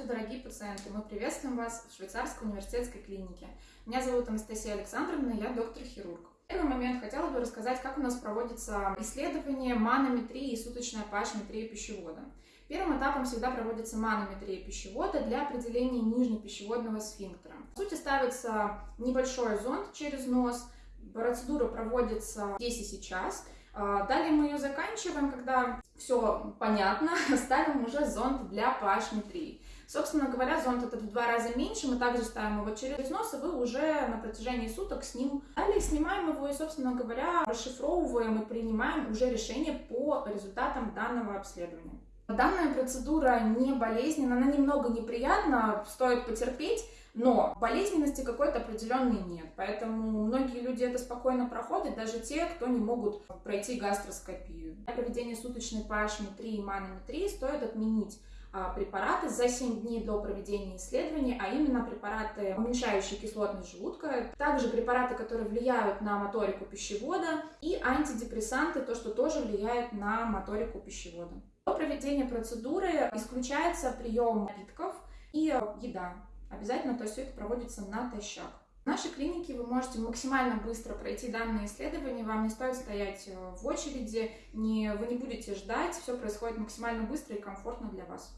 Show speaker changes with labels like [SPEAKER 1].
[SPEAKER 1] Здравствуйте, дорогие пациенты! Мы приветствуем вас в Швейцарской университетской клинике. Меня зовут Анастасия Александровна, я доктор-хирург. В первый момент хотела бы рассказать, как у нас проводится исследование манометрии и суточная pH-метрия пищевода. Первым этапом всегда проводится манометрия пищевода для определения нижнепищеводного сфинктера. В сути ставится небольшой зонд через нос, процедура проводится здесь и сейчас – а, далее мы ее заканчиваем, когда все понятно, ставим уже зонд для pH-метрии. Собственно говоря, зонд этот в два раза меньше, мы также ставим его через нос, и вы уже на протяжении суток с ним. Далее снимаем его и, собственно говоря, расшифровываем и принимаем уже решение по результатам данного обследования. Данная процедура не болезненна, она немного неприятна, стоит потерпеть, но болезненности какой-то определенной нет. Поэтому многие люди это спокойно проходят, даже те, кто не могут пройти гастроскопию. Для проведения суточной pH-метрии и манометрии стоит отменить препараты за 7 дней до проведения исследований, а именно препараты, уменьшающие кислотность желудка, также препараты, которые влияют на моторику пищевода, и антидепрессанты, то, что тоже влияет на моторику пищевода. До проведения процедуры исключается прием напитков и еда. Обязательно, то есть все это проводится натощак. В нашей клинике вы можете максимально быстро пройти данное исследование, вам не стоит стоять э, в очереди, не, вы не будете ждать, все происходит максимально быстро и комфортно для вас.